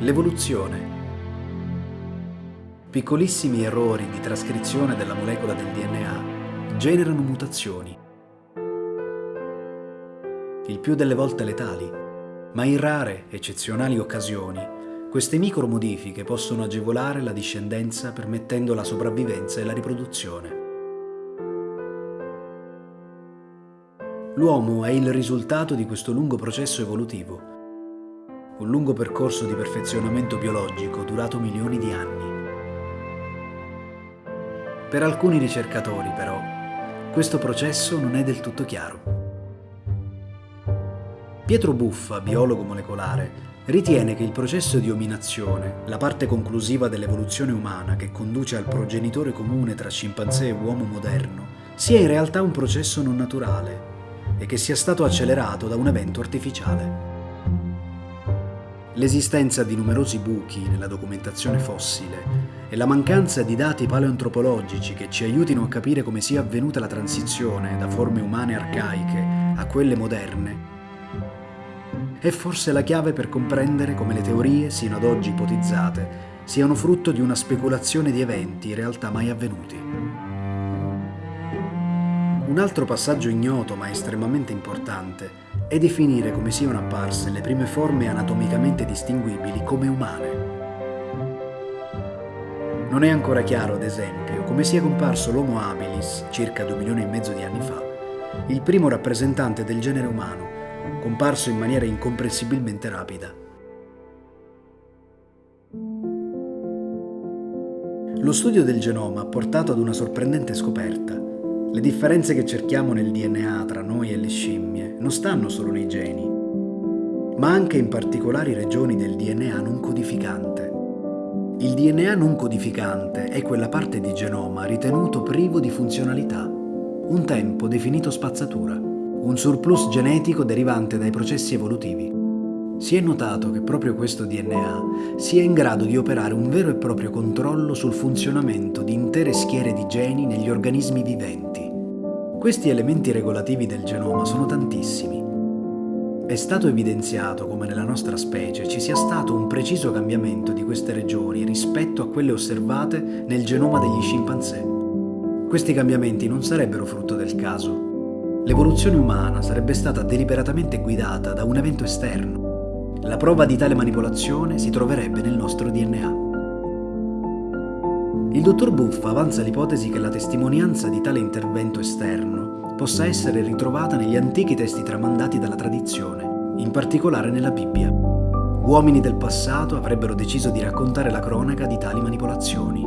L'evoluzione. Piccolissimi errori di trascrizione della molecola del DNA generano mutazioni. Il più delle volte letali, ma in rare, eccezionali occasioni, queste micromodifiche possono agevolare la discendenza permettendo la sopravvivenza e la riproduzione. L'uomo è il risultato di questo lungo processo evolutivo un lungo percorso di perfezionamento biologico durato milioni di anni. Per alcuni ricercatori, però, questo processo non è del tutto chiaro. Pietro Buffa, biologo molecolare, ritiene che il processo di ominazione, la parte conclusiva dell'evoluzione umana che conduce al progenitore comune tra scimpanzé e uomo moderno, sia in realtà un processo non naturale e che sia stato accelerato da un evento artificiale. L'esistenza di numerosi buchi nella documentazione fossile e la mancanza di dati paleoantropologici che ci aiutino a capire come sia avvenuta la transizione da forme umane arcaiche a quelle moderne è forse la chiave per comprendere come le teorie sino ad oggi ipotizzate siano frutto di una speculazione di eventi in realtà mai avvenuti. Un altro passaggio ignoto ma estremamente importante è definire come siano apparse le prime forme anatomicamente distinguibili come umane. Non è ancora chiaro, ad esempio, come sia comparso l'Homo habilis, circa 2 milioni e mezzo di anni fa, il primo rappresentante del genere umano, comparso in maniera incomprensibilmente rapida. Lo studio del genoma ha portato ad una sorprendente scoperta. Le differenze che cerchiamo nel DNA tra noi e le scimmie non stanno solo nei geni, ma anche in particolari regioni del DNA non codificante. Il DNA non codificante è quella parte di genoma ritenuto privo di funzionalità, un tempo definito spazzatura, un surplus genetico derivante dai processi evolutivi. Si è notato che proprio questo DNA sia in grado di operare un vero e proprio controllo sul funzionamento di intere schiere di geni negli organismi viventi. Questi elementi regolativi del genoma sono tantissimi. È stato evidenziato come nella nostra specie ci sia stato un preciso cambiamento di queste regioni rispetto a quelle osservate nel genoma degli scimpanzé. Questi cambiamenti non sarebbero frutto del caso. L'evoluzione umana sarebbe stata deliberatamente guidata da un evento esterno. La prova di tale manipolazione si troverebbe nel nostro DNA. Il dottor Buff avanza l'ipotesi che la testimonianza di tale intervento esterno possa essere ritrovata negli antichi testi tramandati dalla tradizione, in particolare nella Bibbia. Uomini del passato avrebbero deciso di raccontare la cronaca di tali manipolazioni.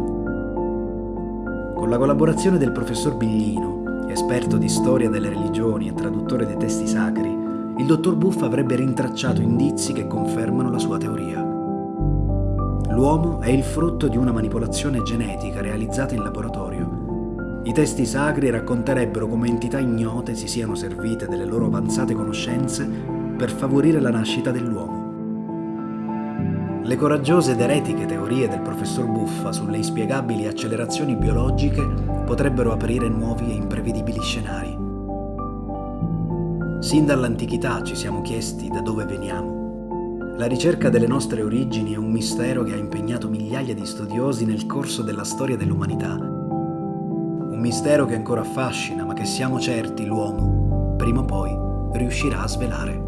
Con la collaborazione del professor Biglino, esperto di storia delle religioni e traduttore dei testi sacri, il dottor Buff avrebbe rintracciato indizi che confermano la sua teoria. L'uomo è il frutto di una manipolazione genetica realizzata in laboratorio. I testi sacri racconterebbero come entità ignote si siano servite delle loro avanzate conoscenze per favorire la nascita dell'uomo. Le coraggiose ed eretiche teorie del professor Buffa sulle inspiegabili accelerazioni biologiche potrebbero aprire nuovi e imprevedibili scenari. Sin dall'antichità ci siamo chiesti da dove veniamo. La ricerca delle nostre origini è un mistero che ha impegnato migliaia di studiosi nel corso della storia dell'umanità. Un mistero che ancora affascina, ma che siamo certi l'uomo, prima o poi, riuscirà a svelare.